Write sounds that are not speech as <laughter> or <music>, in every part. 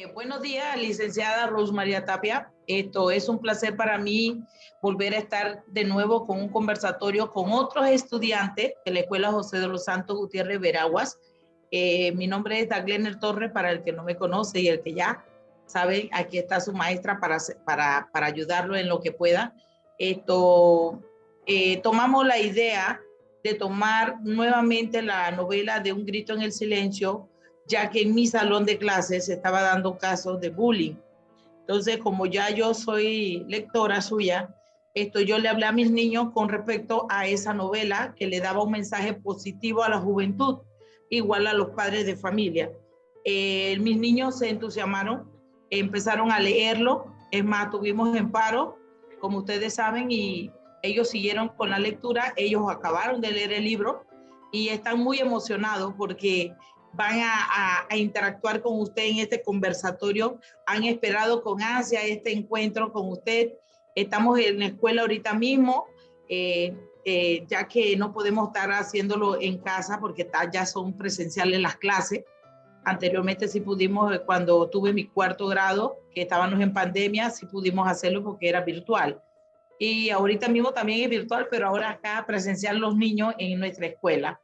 Eh, buenos días, licenciada Rosmaría Tapia. Esto es un placer para mí volver a estar de nuevo con un conversatorio con otros estudiantes de la Escuela José de los Santos Gutiérrez Veraguas. Eh, mi nombre es Daglener Torres, para el que no me conoce y el que ya sabe, aquí está su maestra para, para, para ayudarlo en lo que pueda. Esto, eh, tomamos la idea de tomar nuevamente la novela de Un grito en el silencio, ya que en mi salón de clases se estaba dando casos de bullying. Entonces, como ya yo soy lectora suya, esto yo le hablé a mis niños con respecto a esa novela que le daba un mensaje positivo a la juventud, igual a los padres de familia. Eh, mis niños se entusiasmaron, empezaron a leerlo, es más, tuvimos en paro, como ustedes saben, y ellos siguieron con la lectura, ellos acabaron de leer el libro y están muy emocionados porque van a, interactuar con usted en este conversatorio. Han esperado con ansia este encuentro con usted. Estamos en la escuela ahorita mismo, eh, eh, ya que no podemos estar haciéndolo en casa porque ya son presenciales las clases. Anteriormente sí pudimos, eh, cuando tuve mi cuarto grado, que estábamos en pandemia, sí pudimos hacerlo porque era virtual. Y ahorita mismo también es virtual, pero ahora acá presencial los niños en nuestra escuela.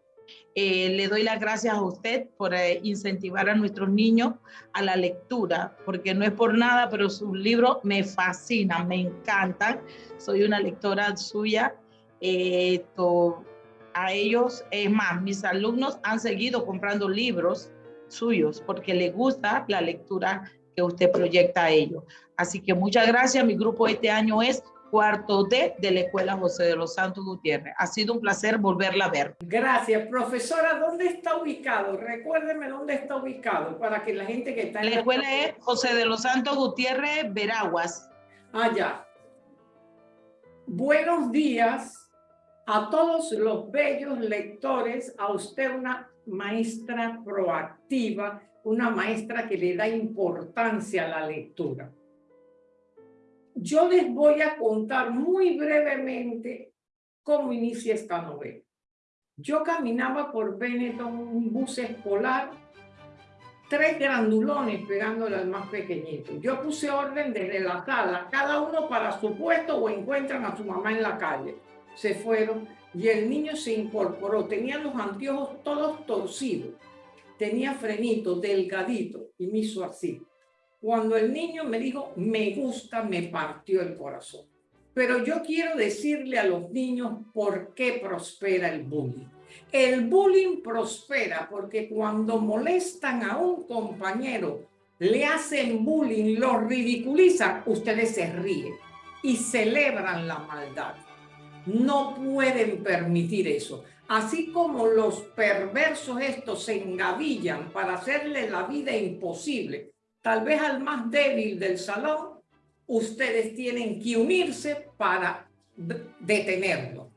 Eh, le doy las gracias a usted por eh, incentivar a nuestros niños a la lectura, porque no es por nada, pero sus libros me fascinan, me encantan. Soy una lectora suya. Eh, a ellos, es más, mis alumnos han seguido comprando libros suyos porque les gusta la lectura que usted proyecta a ellos. Así que muchas gracias. Mi grupo este año es cuarto D de la Escuela José de los Santos Gutiérrez. Ha sido un placer volverla a ver. Gracias. Profesora, ¿dónde está ubicado? Recuérdeme dónde está ubicado para que la gente que está en la... escuela es José de los Santos Gutiérrez, Veraguas. Allá. Ah, Buenos días a todos los bellos lectores, a usted una maestra proactiva, una maestra que le da importancia a la lectura. Yo les voy a contar muy brevemente cómo inicia esta novela. Yo caminaba por Benetton, un bus escolar, tres grandulones pegándole al más pequeñito. Yo puse orden desde la sala, cada uno para su puesto o encuentran a su mamá en la calle. Se fueron y el niño se incorporó. Tenía los anteojos todos torcidos. Tenía frenito, delgadito y me hizo así. Cuando el niño me dijo, me gusta, me partió el corazón. Pero yo quiero decirle a los niños por qué prospera el bullying. El bullying prospera porque cuando molestan a un compañero, le hacen bullying, lo ridiculizan, ustedes se ríen y celebran la maldad. No pueden permitir eso. Así como los perversos estos se engavillan para hacerle la vida imposible tal vez al más débil del salón, ustedes tienen que unirse para detenerlo.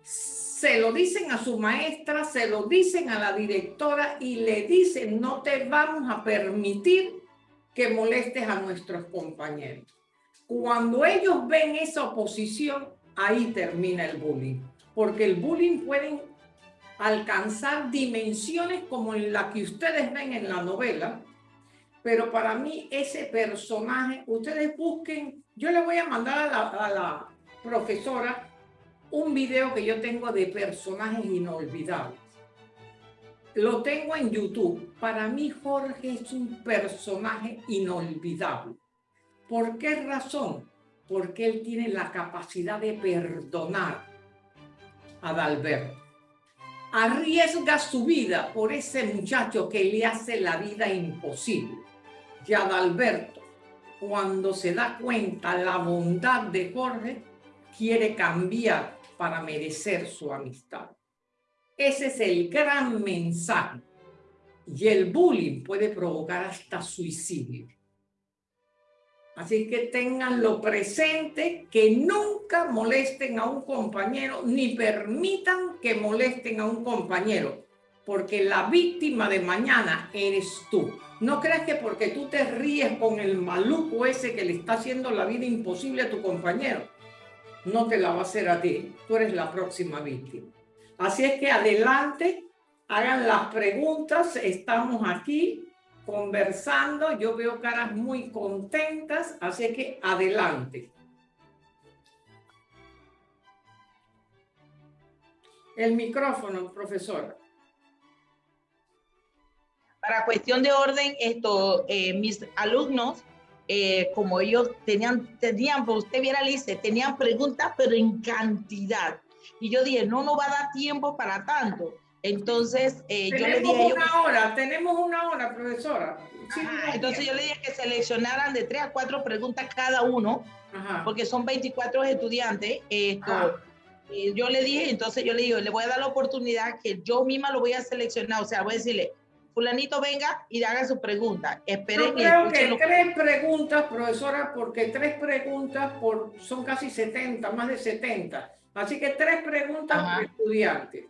Se lo dicen a su maestra, se lo dicen a la directora y le dicen, no te vamos a permitir que molestes a nuestros compañeros. Cuando ellos ven esa oposición, ahí termina el bullying. Porque el bullying puede alcanzar dimensiones como en la que ustedes ven en la novela, pero para mí ese personaje, ustedes busquen, yo le voy a mandar a la, profesora un video que yo tengo de personajes inolvidables. Lo tengo en YouTube. Para mí Jorge es un personaje inolvidable. ¿Por qué razón? Porque él tiene la capacidad de perdonar a Dalberto. Arriesga su vida por ese muchacho que le hace la vida imposible que Adalberto, cuando se da cuenta la bondad de Jorge, quiere cambiar para merecer su amistad. Ese es el gran mensaje. Y el bullying puede provocar hasta suicidio. Así que tenganlo presente, que nunca molesten a un compañero, ni permitan que molesten a un compañero porque la víctima de mañana eres tú. No creas que porque tú te ríes con el maluco ese que le está haciendo la vida imposible a tu compañero, no te la va a hacer a ti. Tú eres la próxima víctima. Así es que adelante, hagan las preguntas. Estamos aquí conversando, yo veo caras muy contentas, así que adelante. El micrófono, profesora. Para cuestión de orden, esto, eh, mis alumnos, eh, como ellos tenían, tenían, pues usted viera, Lice, tenían preguntas, pero en cantidad. Y yo dije, no, no va a dar tiempo para tanto. Entonces, eh, yo le dije... Una hora, tenemos una hora, profesora. entonces yo le dije que seleccionaran de tres a cuatro preguntas cada uno, porque son 24 estudiantes. Esto, yo le dije, entonces yo le digo, le voy a dar la oportunidad que yo misma lo voy a seleccionar, o sea, voy a decirle, fulanito venga y haga su pregunta. Esperen Yo creo que tres preguntas, profesora, porque tres preguntas por, son casi 70, más de 70. Así que tres preguntas por estudiante.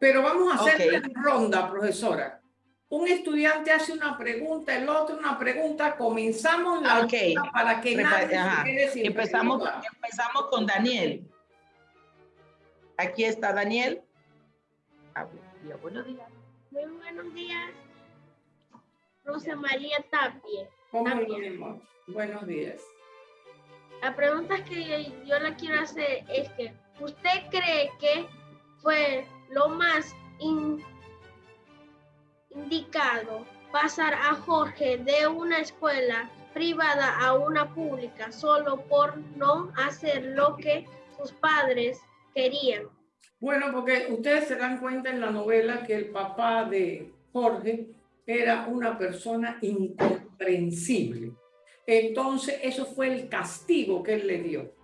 Pero vamos a hacer una ronda, profesora. Un estudiante hace una pregunta, el otro una pregunta, comenzamos la okay. para que nadie se quede sin empezamos, empezamos con Daniel. Aquí está Daniel. Buenos días. Muy buenos días. Rosa María Tapie. ¿Cómo Buenos días. La pregunta que yo le quiero hacer es que, ¿usted cree que fue lo más indicado pasar a Jorge de una escuela privada a una pública solo por no hacer lo que sus padres querían? Bueno, porque ustedes se dan cuenta en la novela que el papá de Jorge era una persona incomprensible. Entonces, eso fue el castigo que él le dio.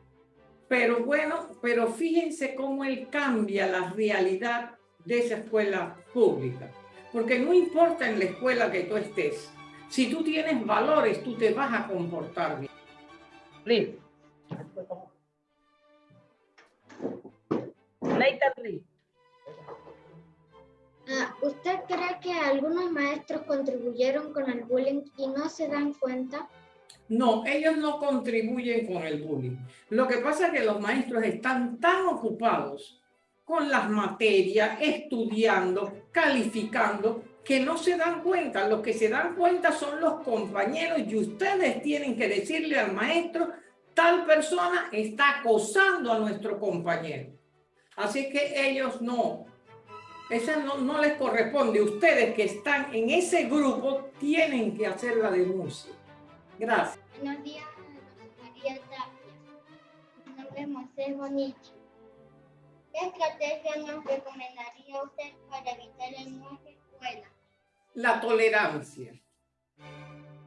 Pero bueno, pero fíjense cómo él cambia la realidad de esa escuela pública. Porque no importa en la escuela que tú estés, si tú tienes valores, tú te vas a comportar bien. Liz. Ah, ¿Usted cree que algunos maestros contribuyeron con el bullying y no se dan cuenta? No, ellos no contribuyen con el bullying. Lo que pasa es que los maestros están tan ocupados con las materias, estudiando, calificando, que no se dan cuenta. Los que se dan cuenta son los compañeros y ustedes tienen que decirle al maestro, tal persona está acosando a nuestro compañero. Así que ellos no, esa no, no les corresponde. Ustedes que están en ese grupo tienen que hacer la denuncia. Gracias. Buenos días, María Tapia. Mi nombre es José Bonichi. ¿Qué estrategia nos recomendaría usted para evitar el en escuela? La tolerancia.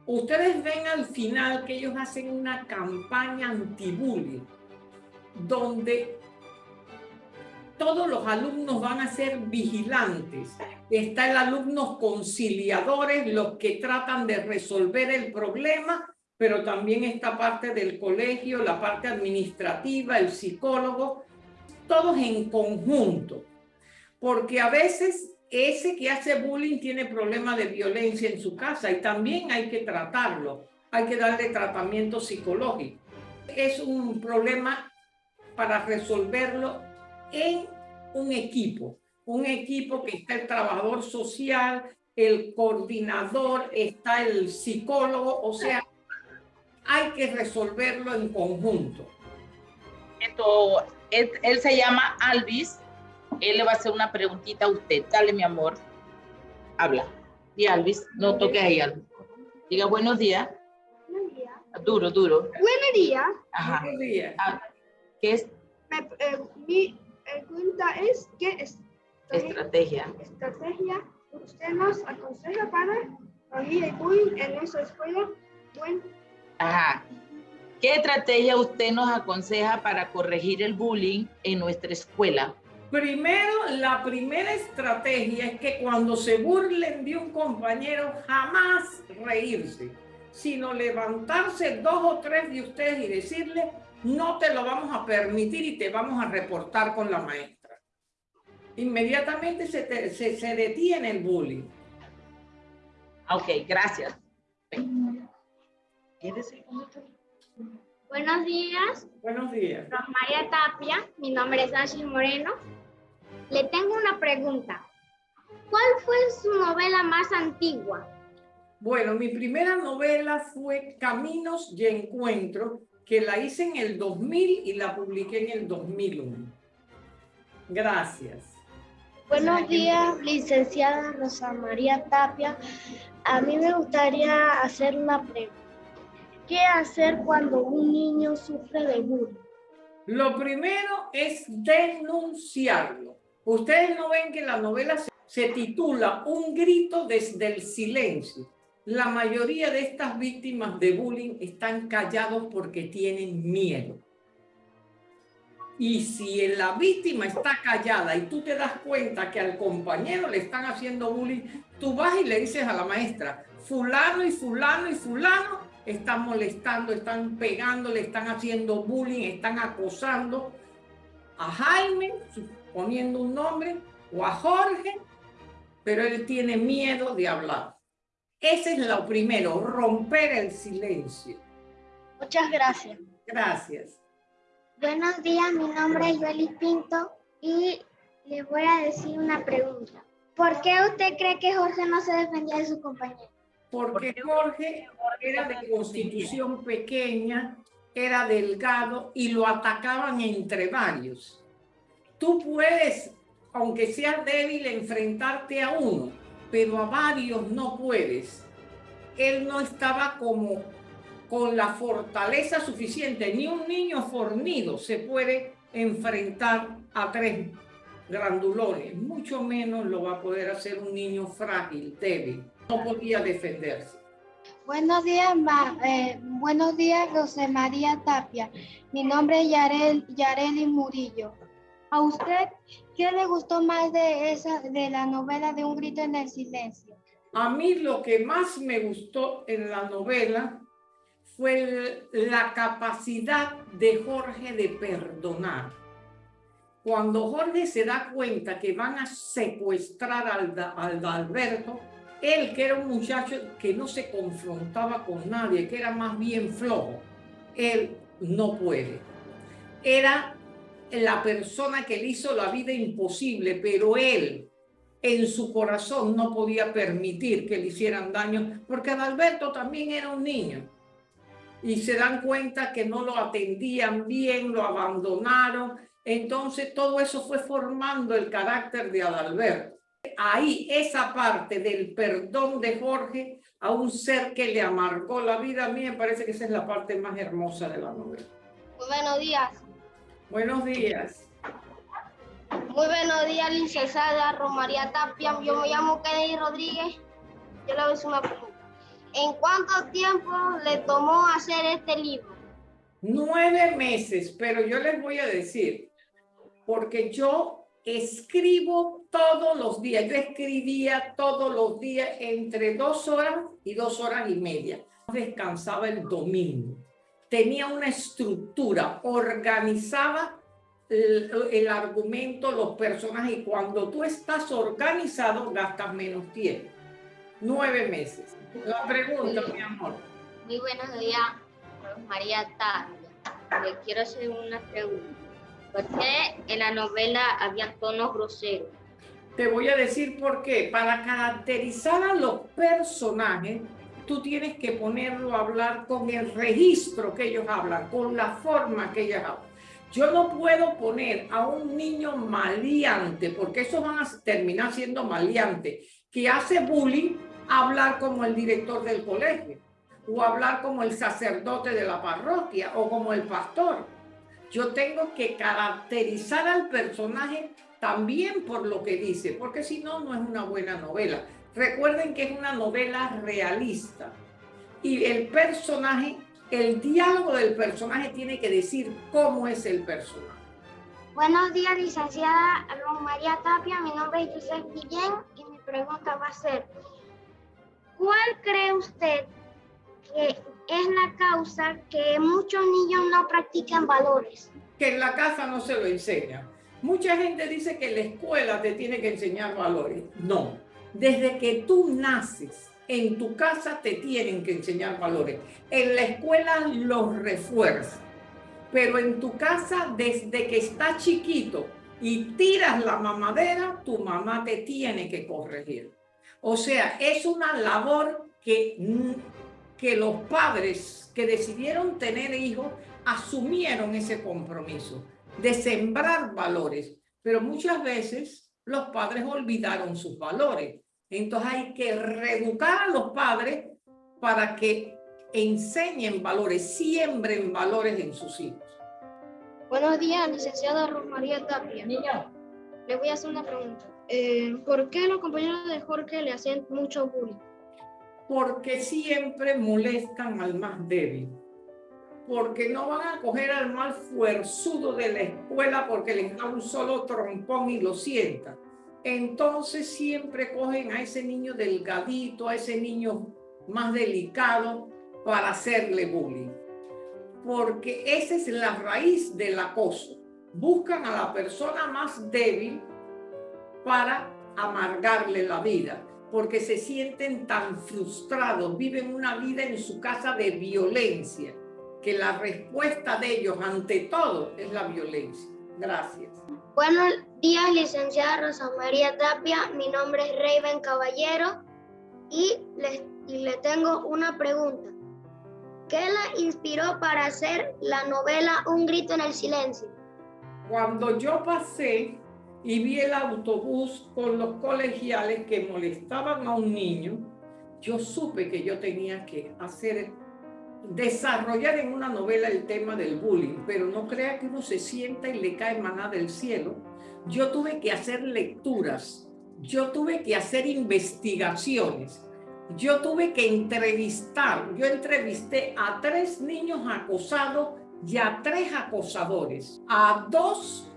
Ustedes ven al final que ellos hacen una campaña anti-bullying, donde todos los alumnos van a ser vigilantes. Está el alumnos conciliadores, los que tratan de resolver el problema, pero también esta parte del colegio, la parte administrativa, el psicólogo, todos en conjunto. Porque a veces ese que hace bullying tiene problemas de violencia en su casa y también hay que tratarlo, hay que darle tratamiento psicológico. Es un problema para resolverlo en un equipo, un equipo que está el trabajador social, el coordinador, está el psicólogo, o sea, hay que resolverlo en conjunto. Esto, él, se llama Alvis, él le va a hacer una preguntita a usted. Dale, mi amor. Habla. Y Alvis, no toque ahí, Alvis. Diga buenos días. Buenos días. Duro, duro. Buenos días. Ajá. Buenos días. Ah, ¿Qué es? Eh, mi, pregunta es, ¿qué estrategia, estrategia usted nos aconseja para corregir el bullying en nuestra escuela? Bueno. Ajá. ¿Qué estrategia usted nos aconseja para corregir el bullying en nuestra escuela? Primero, la primera estrategia es que cuando se burlen de un compañero, jamás reírse, sino levantarse dos o tres de ustedes y decirle, no te lo vamos a permitir y te vamos a reportar con la maestra. Inmediatamente se, se, detiene el bullying. Ok, gracias. Buenos días. Buenos días. María Tapia, mi nombre es Ashley Moreno. Le tengo una pregunta. ¿Cuál fue su novela más antigua? Bueno, mi primera novela fue Caminos y Encuentro, que la hice en el 2000 y la publiqué en el 2001. Gracias. Buenos días, licenciada Rosa María Tapia. A mí me gustaría hacer una pregunta. ¿Qué hacer cuando un niño sufre de bullying? Lo primero es denunciarlo. Ustedes no ven que la novela se titula Un grito desde el silencio. La mayoría de estas víctimas de bullying están callados porque tienen miedo. Y si la víctima está callada y tú te das cuenta que al compañero le están haciendo bullying, tú vas y le dices a la maestra, fulano y fulano y fulano están molestando, están pegando, le están haciendo bullying, están acosando a Jaime, poniendo un nombre, o a Jorge, pero él tiene miedo de hablar. Ese es lo primero, romper el silencio. Muchas gracias. Gracias. Buenos días, mi nombre es Joely Pinto y le voy a decir una pregunta. ¿Por qué usted cree que Jorge no se defendía de su compañero? Porque Jorge era de constitución pequeña, era delgado y lo atacaban entre varios. Tú puedes, aunque seas débil, enfrentarte a uno, pero a varios no puedes. Él no estaba como con la fortaleza suficiente. Ni un niño fornido se puede enfrentar a tres grandulones. Mucho menos lo va a poder hacer un niño frágil, débil. No podía defenderse. Buenos días, eh, buenos días, José María Tapia. Mi nombre es Yarel, Yareli Murillo. ¿A usted qué le gustó más de, esa, de la novela de Un grito en el silencio? A mí lo que más me gustó en la novela fue la capacidad de Jorge de perdonar. Cuando Jorge se da cuenta que van a secuestrar al, al Alberto, él que era un muchacho que no se confrontaba con nadie, que era más bien flojo, él no puede. Era la persona que le hizo la vida imposible, pero él en su corazón no podía permitir que le hicieran daño, porque Adalberto también era un niño y se dan cuenta que no lo atendían bien, lo abandonaron. Entonces todo eso fue formando el carácter de Adalberto. Ahí esa parte del perdón de Jorge a un ser que le amargó la vida, a mí me parece que esa es la parte más hermosa de la novela. Buenos días. Buenos días. Muy buenos días, licenciada Romaría Tapia. Yo me llamo Kennedy Rodríguez. Yo le voy a hacer una pregunta. ¿En cuánto tiempo le tomó hacer este libro? Nueve meses, pero yo les voy a decir, porque yo escribo todos los días. Yo escribía todos los días entre dos horas y dos horas y media. Descansaba el domingo. Tenía una estructura, organizaba el, el argumento, los personajes. Y cuando tú estás organizado, gastas menos tiempo. Nueve meses. La pregunta, mi amor. Muy buenos días, María Tapia. Le quiero hacer una pregunta. ¿Por qué en la novela había tonos groseros? Te voy a decir por qué. Para caracterizar a los personajes, tú tienes que ponerlo a hablar con el registro que ellos hablan, con la forma que ellos hablan. Yo no puedo poner a un niño maleante, porque esos van a terminar siendo maleante, que hace bullying hablar como el director del colegio o hablar como el sacerdote de la parroquia o como el pastor. Yo tengo que caracterizar al personaje también por lo que dice, porque si no, no es una buena novela. Recuerden que es una novela realista y el personaje, el diálogo del personaje tiene que decir cómo es el personaje. Buenos días, licenciada María Tapia. Mi nombre es José Guillén y mi pregunta va a ser, ¿Cuál cree usted que es la causa que muchos niños no practican valores? Que en la casa no se lo enseña. Mucha gente dice que la escuela te tiene que enseñar valores. No, desde que tú naces, en tu casa te tienen que enseñar valores. En la escuela los refuerza. Pero en tu casa, desde que estás chiquito y tiras la mamadera, tu mamá te tiene que corregir. O sea, es una labor que, que los padres que decidieron tener hijos asumieron ese compromiso de sembrar valores, pero muchas veces los padres olvidaron sus valores. Entonces hay que reeducar a los padres para que enseñen valores, siembren valores en sus hijos. Buenos días, licenciada Rosmaría Tapia. Niño. Le voy a hacer una pregunta. Eh, ¿Por qué los compañeros de Jorge le hacen mucho bullying? Porque siempre molestan al más débil. Porque no van a coger al más fuerzudo de la escuela porque les da un solo trompón y lo sientan. Entonces siempre cogen a ese niño delgadito, a ese niño más delicado para hacerle bullying. Porque esa es la raíz del acoso. Buscan a la persona más débil para amargarle la vida, porque se sienten tan frustrados, viven una vida en su casa de violencia, que la respuesta de ellos ante todo es la violencia. Gracias. Buenos días, licenciada Rosa María Tapia. Mi nombre es Raven Caballero y le, y le tengo una pregunta. ¿Qué la inspiró para hacer la novela Un grito en el silencio? Cuando yo pasé y vi el autobús con los colegiales que molestaban a un niño, yo supe que yo tenía que hacer, desarrollar en una novela el tema del bullying, pero no crea que uno se sienta y le cae maná del cielo. Yo tuve que hacer lecturas, yo tuve que hacer investigaciones, yo tuve que entrevistar, yo entrevisté a tres niños acosados y a tres acosadores, a dos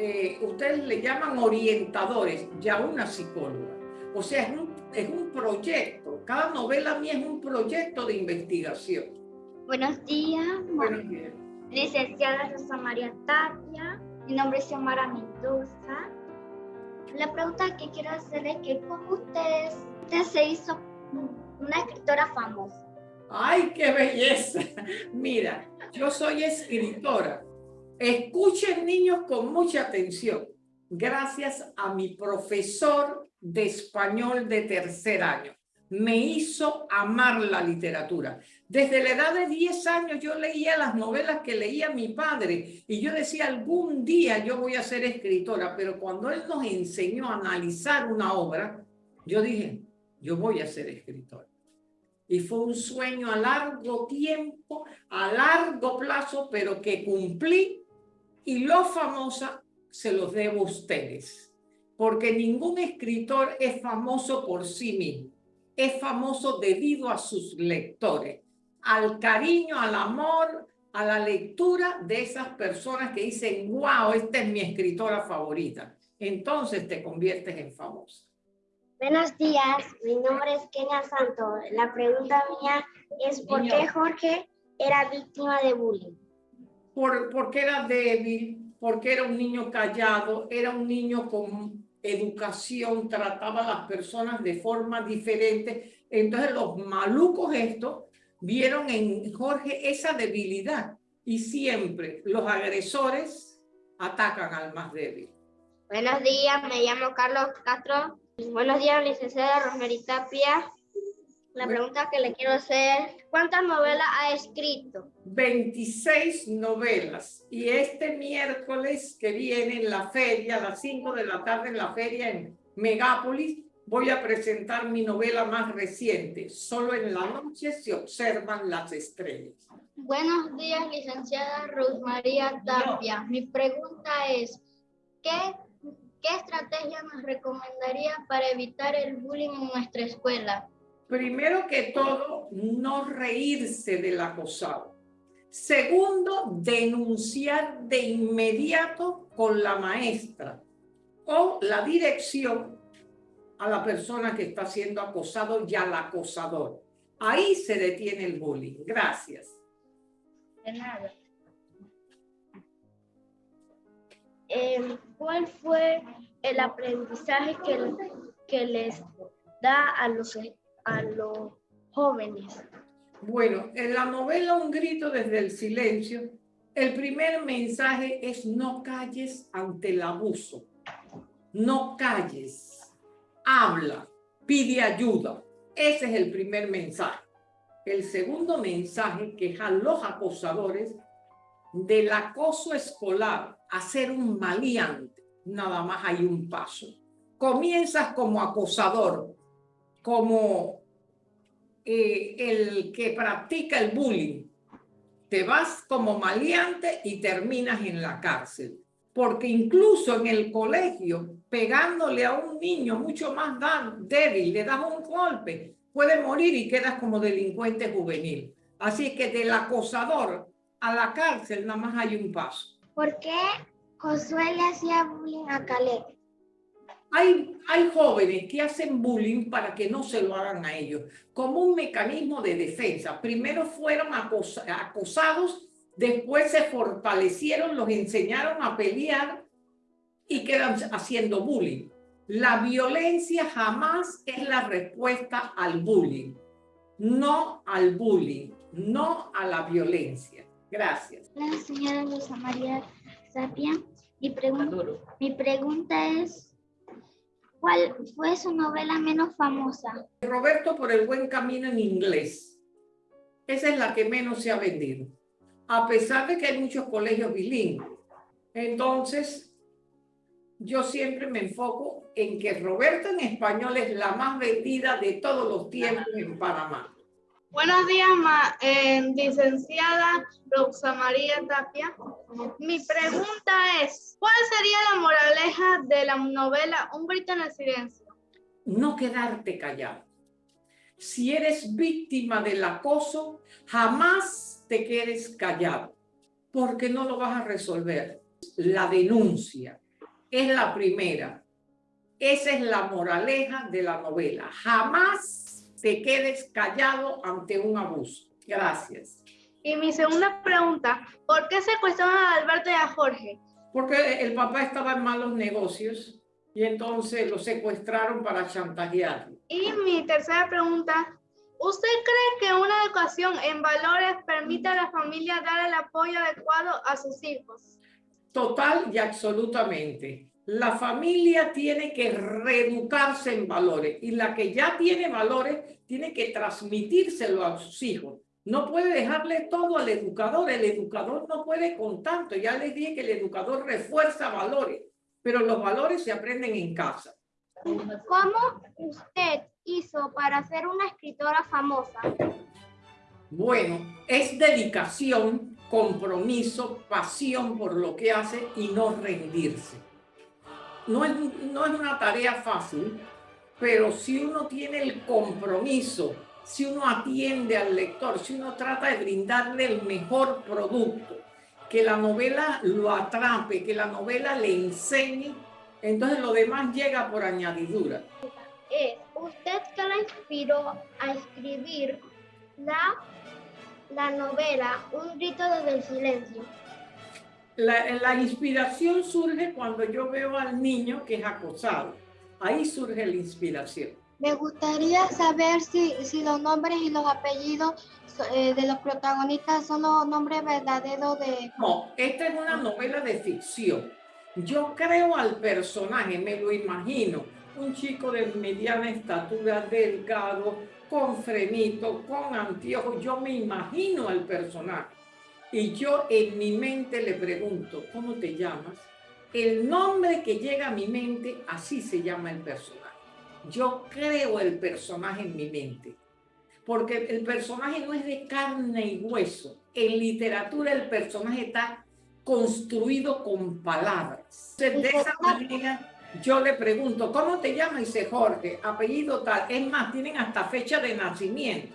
eh, ustedes le llaman orientadores, ya una psicóloga. O sea, es un, es un proyecto. Cada novela mía es un proyecto de investigación. Buenos días. Buenos días. Licenciada Rosa María Tapia. Mi nombre es Xiomara Mendoza. La pregunta que quiero hacer es que ¿cómo ustedes, usted se hizo una escritora famosa? ¡Ay, qué belleza! <laughs> Mira, yo soy escritora Escuchen niños con mucha atención. Gracias a mi profesor de español de tercer año. Me hizo amar la literatura. Desde la edad de 10 años yo leía las novelas que leía mi padre y yo decía algún día yo voy a ser escritora, pero cuando él nos enseñó a analizar una obra, yo dije, yo voy a ser escritora. Y fue un sueño a largo tiempo, a largo plazo, pero que cumplí y lo famosa se los debo a ustedes, porque ningún escritor es famoso por sí mismo, es famoso debido a sus lectores, al cariño, al amor, a la lectura de esas personas que dicen, wow, esta es mi escritora favorita. Entonces te conviertes en famosa. Buenos días, mi nombre es Kenia Santo. La pregunta mía es ¿por qué Jorge era víctima de bullying? porque era débil, porque era un niño callado, era un niño con educación, trataba a las personas de forma diferente. Entonces los malucos estos vieron en Jorge esa debilidad y siempre los agresores atacan al más débil. Buenos días, me llamo Carlos Castro. Buenos días, licenciada Rosemary Tapia. La pregunta que le quiero hacer, ¿cuántas novelas ha escrito? 26 novelas. Y este miércoles que viene en la feria, a las 5 de la tarde en la feria en Megápolis, voy a presentar mi novela más reciente. Solo en la noche se observan las estrellas. Buenos días, licenciada María Tapia. Mi pregunta es, ¿qué, ¿qué estrategia nos recomendaría para evitar el bullying en nuestra escuela? Primero que todo, no reírse del acosado. Segundo, denunciar de inmediato con la maestra o la dirección a la persona que está siendo acosado y al acosador. Ahí se detiene el bullying. Gracias. De nada. Em, ¿Cuál fue el aprendizaje que, que les da a los a los jóvenes? Bueno, en la novela Un grito desde el silencio, el primer mensaje es no calles ante el abuso. No calles, habla, pide ayuda. Ese es el primer mensaje. El segundo mensaje que a los acosadores del acoso escolar a ser un maleante, nada más hay un paso. Comienzas como acosador, como eh, el que practica el bullying. Te vas como maleante y terminas en la cárcel. Porque incluso en el colegio, pegándole a un niño mucho más débil, le das un golpe, puede morir y quedas como delincuente juvenil. Así que del acosador a la cárcel nada más hay un paso. ¿Por qué Josué le hacía bullying a Caleb? Hay, hay jóvenes que hacen bullying para que no se lo hagan a ellos, como un mecanismo de defensa. Primero fueron acosados, después se fortalecieron, los enseñaron a pelear y quedan haciendo bullying. La violencia jamás es la respuesta al bullying. No al bullying, no a la violencia. Gracias. La señora Rosa María Sapia. Mi, pregunta, mi pregunta es, ¿cuál fue su novela menos famosa? Roberto por el buen camino en inglés. Esa es la que menos se ha vendido. A pesar de que hay muchos colegios bilingües. Entonces, yo siempre me enfoco en que Roberto en español es la más vendida de todos los tiempos en Panamá. Buenos días, eh, licenciada Rosa María Tapia. Mi pregunta es, ¿cuál sería la moraleja de la novela Un grito en el silencio? No quedarte callado. Si eres víctima del acoso, jamás te quedes callado, porque no lo vas a resolver. La denuncia es la primera. Esa es la moraleja de la novela. Jamás te quedes callado ante un abuso. Gracias. Y mi segunda pregunta, ¿por qué secuestraron a Alberto y a Jorge? Porque el papá estaba en malos negocios y entonces lo secuestraron para chantajearlo. Y mi tercera pregunta, ¿usted cree que una educación en valores permite a la familia dar el apoyo adecuado a sus hijos? Total y absolutamente. La familia tiene que reeducarse en valores y la que ya tiene valores tiene que transmitírselo a sus hijos. No puede dejarle todo al educador. El educador no puede con tanto. Ya les dije que el educador refuerza valores, pero los valores se aprenden en casa. ¿Cómo usted hizo para ser una escritora famosa? Bueno, es dedicación, compromiso, pasión por lo que hace y no rendirse. No es, no es una tarea fácil, pero si uno tiene el compromiso si uno atiende al lector, si uno trata de brindarle el mejor producto, que la novela lo atrape, que la novela le enseñe, entonces lo demás llega por añadidura. Es, ¿usted qué la inspiró a escribir la, la novela Un grito desde el silencio? La, la inspiración surge cuando yo veo al niño que es acosado. Ahí surge la inspiración. Me gustaría saber si, si los nombres y los apellidos eh, de los protagonistas son los nombres verdaderos de... No, esta es una novela de ficción. Yo creo al personaje, me lo imagino. Un chico de mediana estatura, delgado, con frenito, con anteojos. Yo me imagino al personaje. Y yo en mi mente le pregunto, ¿cómo te llamas? El nombre que llega a mi mente, así se llama el personaje yo creo el personaje en mi mente. Porque el personaje no es de carne y hueso. En literatura el personaje está construido con palabras. de esa manera yo le pregunto, ¿cómo te llamas? Dice Jorge, apellido tal. Es más, tienen hasta fecha de nacimiento.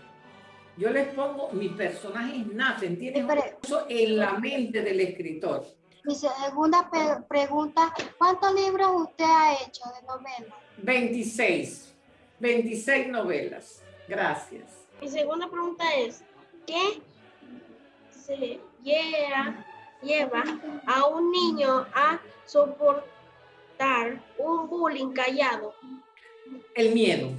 Yo les pongo, mis personajes nacen, tienen eso en la mente del escritor. Mi segunda pregunta, ¿cuántos libros usted ha hecho de novelas? 26. 26 novelas. Gracias. Mi segunda pregunta es, ¿qué se lleva, lleva a un niño a soportar un bullying callado? El miedo.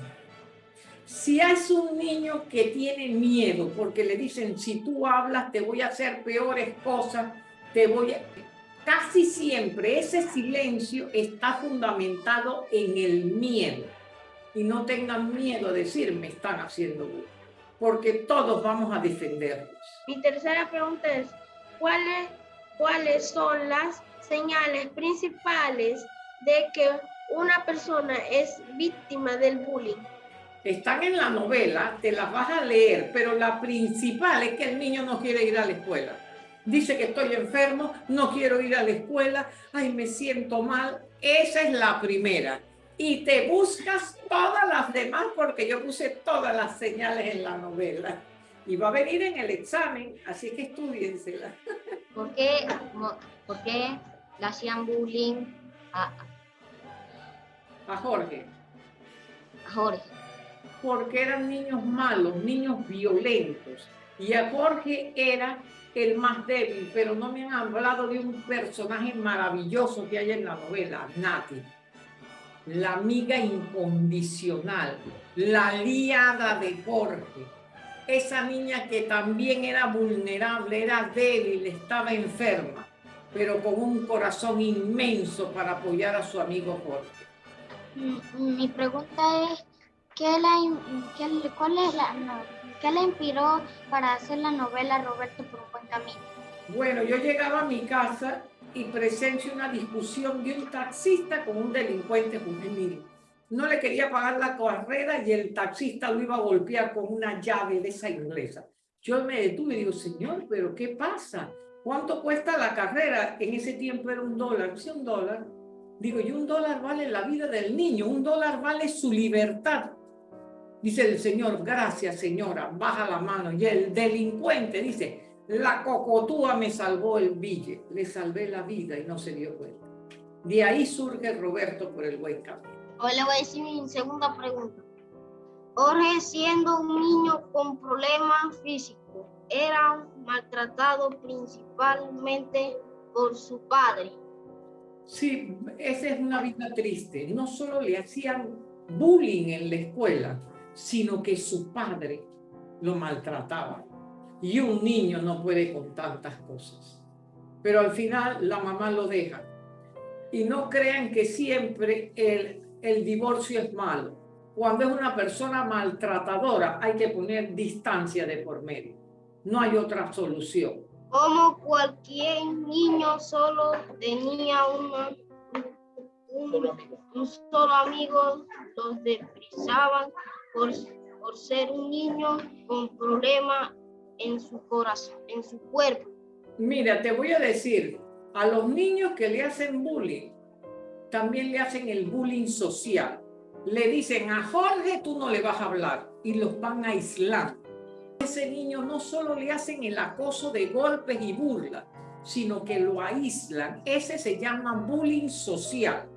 Si es un niño que tiene miedo porque le dicen, si tú hablas te voy a hacer peores cosas, te voy a casi siempre ese silencio está fundamentado en el miedo. y no tengan miedo de decir me están haciendo bullying, porque todos vamos a defenderlos. Mi tercera pregunta es, ¿cuáles, cuáles son las señales principales de que una persona es víctima del bullying? Están en la novela, te las vas a leer, pero la principal es que el niño no quiere ir a la escuela. Dice que estoy enfermo, no quiero ir a la escuela, ay, me siento mal. Esa es la primera. Y te buscas todas las demás porque yo puse todas las señales en la novela. Y va a venir en el examen, así que estudiensela. <laughs> ¿Por qué, por qué le hacían bullying a, A Jorge. a Jorge? Porque eran niños malos, niños violentos. Y a Jorge era el más débil, pero no me han hablado de un personaje maravilloso que hay en la novela, Nati. La amiga incondicional, la aliada de Jorge. Esa niña que también era vulnerable, era débil, estaba enferma, pero con un corazón inmenso para apoyar a su amigo Jorge. Mm, Mi pregunta es, ¿qué la, qué cuál es la, ¿qué le inspiró para hacer la novela Roberto por un buen camino? Bueno, yo llegaba a mi casa y presencio una discusión de un taxista con un delincuente juvenil. No le quería pagar la carrera y el taxista lo iba a golpear con una llave de esa inglesa. Yo me detuve y digo, señor, pero ¿qué pasa? ¿Cuánto cuesta la carrera? En ese tiempo era un dólar, sí, un dólar. Digo, y un dólar vale la vida del niño, un dólar vale su libertad. Dice el señor, gracias señora, baja la mano. Y el delincuente dice, la cocotúa me salvó el bille, le salvé la vida y no se dio cuenta. De ahí surge Roberto por el buen camino. Hoy le voy a decir mi segunda pregunta. Jorge, siendo un niño con problemas físicos, era maltratado principalmente por su padre. Sí, esa es una vida triste. No solo le hacían bullying en la escuela, sino que su padre lo maltrataba. Y un niño no puede con tantas cosas. Pero al final la mamá lo deja. Y no crean que siempre el, el divorcio es malo. Cuando es una persona maltratadora hay que poner distancia de por medio. No hay otra solución. Como cualquier niño solo tenía una- un, solo amigo, los desprezaban por, por ser un niño con problemas en su corazón, en su cuerpo. Mira, te voy a decir, a los niños que le hacen bullying, también le hacen el bullying social. Le dicen a Jorge tú no le vas a hablar y los van a aislar. Ese niño no solo le hacen el acoso de golpes y burlas, sino que lo aíslan. Ese se llama bullying social.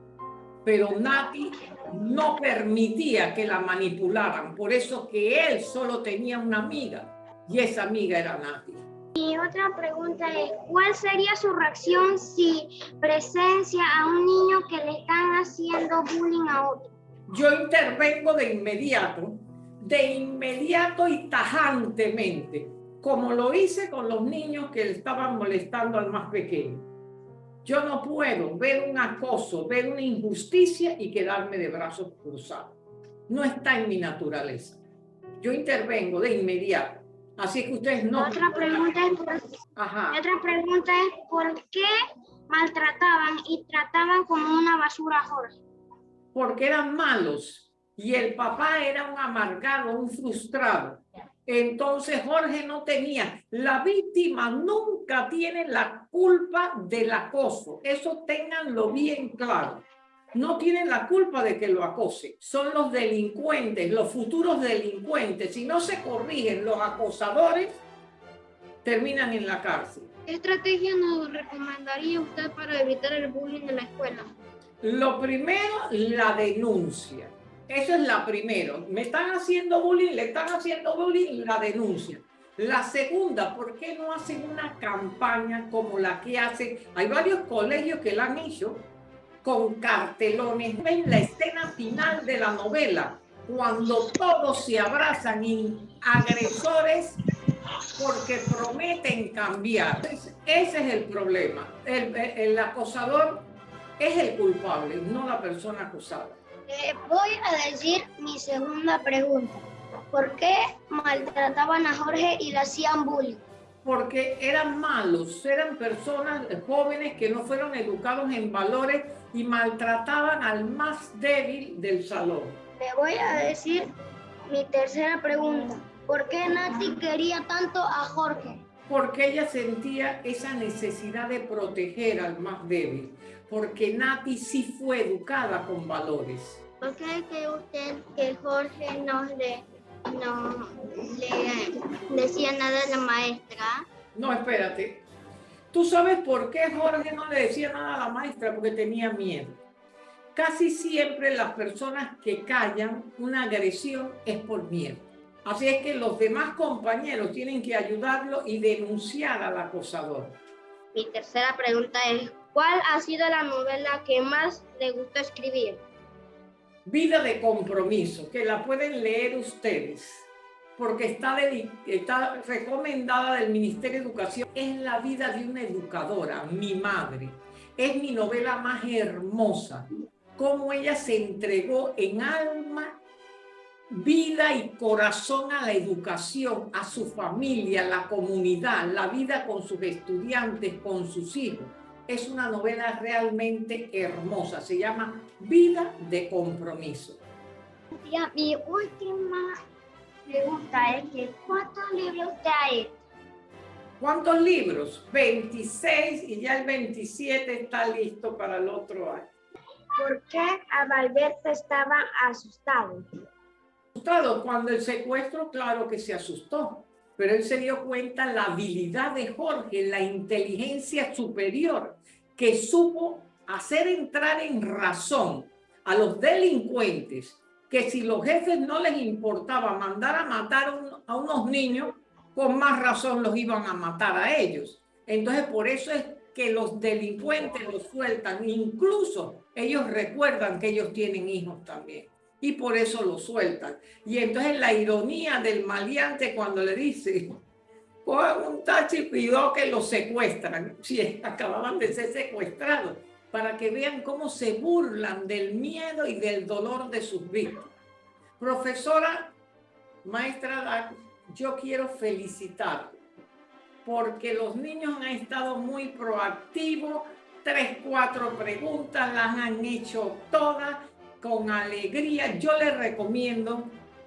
Pero Nati no permitía que la manipularan, por eso que él solo tenía una amiga y esa amiga era Nati. Y otra pregunta es, ¿cuál sería su reacción si presencia a un niño que le están haciendo bullying a otro? yo intervengo de inmediato, de inmediato y tajantemente, como lo hice con los niños que le estaban molestando al más pequeño. Yo no puedo ver un acoso, ver una injusticia y quedarme de brazos cruzados. No está en mi naturaleza. Yo intervengo de inmediato. Así que ustedes no... Otra pregunta es, por, Ajá. otra pregunta es, ¿por qué maltrataban y trataban como una basura a Jorge? porque eran malos y el papá era un amargado, un frustrado. Entonces Jorge no tenía, la víctima nunca tiene la culpa del acoso, eso ténganlo bien claro. No tienen la culpa de que lo acose, son los delincuentes, los futuros delincuentes. Si no se corrigen los acosadores, terminan en la cárcel. ¿Qué estrategia nos recomendaría usted para evitar el bullying en la escuela? Lo primero, la denuncia. Eso es la primero. Me están haciendo bullying, le están haciendo bullying, la denuncia. La segunda, ¿por qué no hacen una campaña como la que hacen? Hay varios colegios que la han hecho con cartelones. Ven la escena final de la novela, cuando todos se abrazan y agresores porque prometen cambiar. Ese es el problema. El, el acosador es el culpable, no la persona acusada. Le voy a decir mi segunda pregunta. ¿Por qué maltrataban a Jorge y le hacían bullying? Porque eran malos, eran personas jóvenes que no fueron educados en valores y maltrataban al más débil del salón. Le voy a decir mi tercera pregunta. ¿Por qué Nati quería tanto a Jorge? Porque ella sentía esa necesidad de proteger al más débil. Porque Nati sí fue educada con valores. ¿Por qué cree usted que Jorge no le, no le decía nada a la maestra? No, espérate. ¿Tú sabes por qué Jorge no le decía nada a la maestra? Porque tenía miedo. Casi siempre las personas que callan una agresión es por miedo. Así es que los demás compañeros tienen que ayudarlo y denunciar al acosador. Mi tercera pregunta es, ¿cuál ha sido la novela que más le gustó escribir? Vida de compromiso, que la pueden leer ustedes, porque está, está recomendada del Ministerio de Educación. Es la vida de una educadora, mi madre. Es mi novela más hermosa, cómo ella se entregó en alma vida y corazón a la educación, a su familia, a la comunidad, la vida con sus estudiantes, con sus hijos. Es una novela realmente hermosa, se llama Vida de Compromiso. mi última pregunta es que ¿cuántos libros trae? ¿Cuántos libros? 26 y ya el 27 está listo para el otro año. ¿Por qué Adalberto estaba asustado? Cuando el secuestro, claro que se asustó, pero él se dio cuenta la habilidad de Jorge, la inteligencia superior, que supo hacer entrar en razón a los delincuentes, que si los jefes no les importaba mandar a matar a unos niños, con más razón los iban a matar a ellos. Entonces, por eso es que los delincuentes los sueltan, incluso ellos recuerdan que ellos tienen hijos también y por eso lo sueltan. Y entonces la ironía del maleante cuando le dice, cojan un taxi y que lo secuestran, si acababan de ser secuestrados, para que vean cómo se burlan del miedo y del dolor de sus víctimas. Profesora, maestra, yo quiero felicitar porque los niños han estado muy proactivos, tres, cuatro preguntas, las han hecho todas con alegría, yo les recomiendo,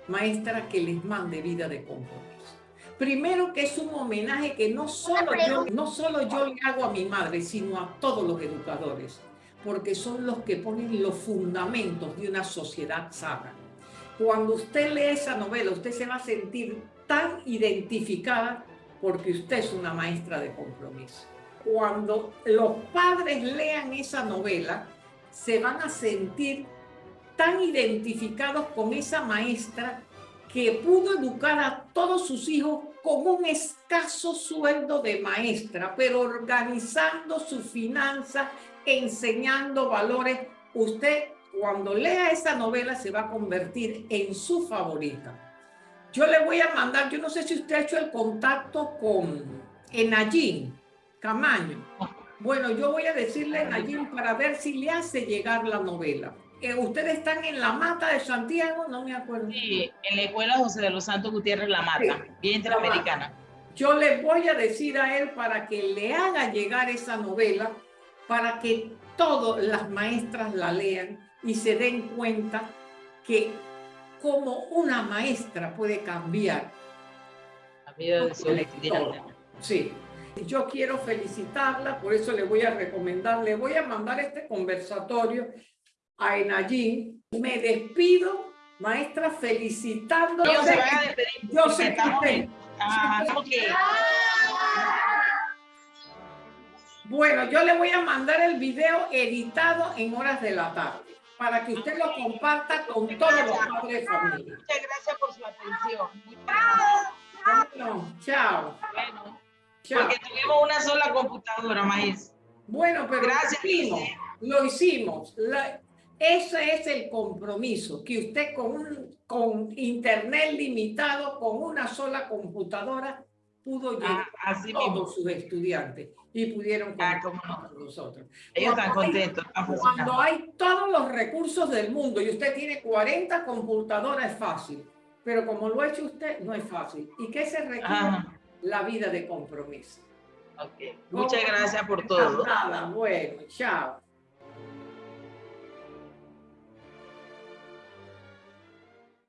maestra, que les mande vida de compromiso. Primero que es un homenaje que no solo, yo, no solo yo le hago a mi madre, sino a todos los educadores, porque son los que ponen los fundamentos de una sociedad sana. Cuando usted lee esa novela, usted se va a sentir tan identificada porque usted es una maestra de compromiso. Cuando los padres lean esa novela, se van a sentir tan identificados con esa maestra que pudo educar a todos sus hijos con un escaso sueldo de maestra, pero organizando su finanza, enseñando valores. Usted cuando lea esa novela se va a convertir en su favorita. Yo le voy a mandar, yo no sé si usted ha hecho el contacto con Enayín Camaño. Bueno, yo voy a decirle a Enayín para ver si le hace llegar la novela ustedes están en la Mata de Santiago, no me acuerdo. Sí, en la Escuela José de los Santos Gutiérrez La Mata, bien interamericana. Yo le voy a decir a él para que le haga llegar esa novela, para que todas las maestras la lean y se den cuenta que como una maestra puede cambiar la vida de su estudiante. Sí. Yo quiero felicitarla, por eso le voy a recomendar, le voy a mandar este conversatorio a Enayín. Me despido, maestra, felicitando. Yo sé, yo sé que <laughs> Bueno, yo le voy a mandar el video editado en horas de la tarde para que usted lo comparta con todos los padres de familia. Muchas gracias por su atención. Bueno, chao. Bueno, chao. porque tuvimos una sola computadora, maíz. Bueno, pero gracias. Lo hicimos. Lo hicimos. Ese es el compromiso, que usted con, un, con internet limitado, con una sola computadora, pudo llegar Ah, así a mismo. todos sus estudiantes y pudieron Ah, no. con nosotros. Ellos están Cuando hay- contentos, están Cuando hay todos los recursos del mundo y usted tiene 40 computadoras es fácil, pero como lo ha hecho usted no es fácil. ¿Y qué se requiere? Ajá. La vida de compromiso. Ok. Muchas gracias por todo. Nada, bueno, chao.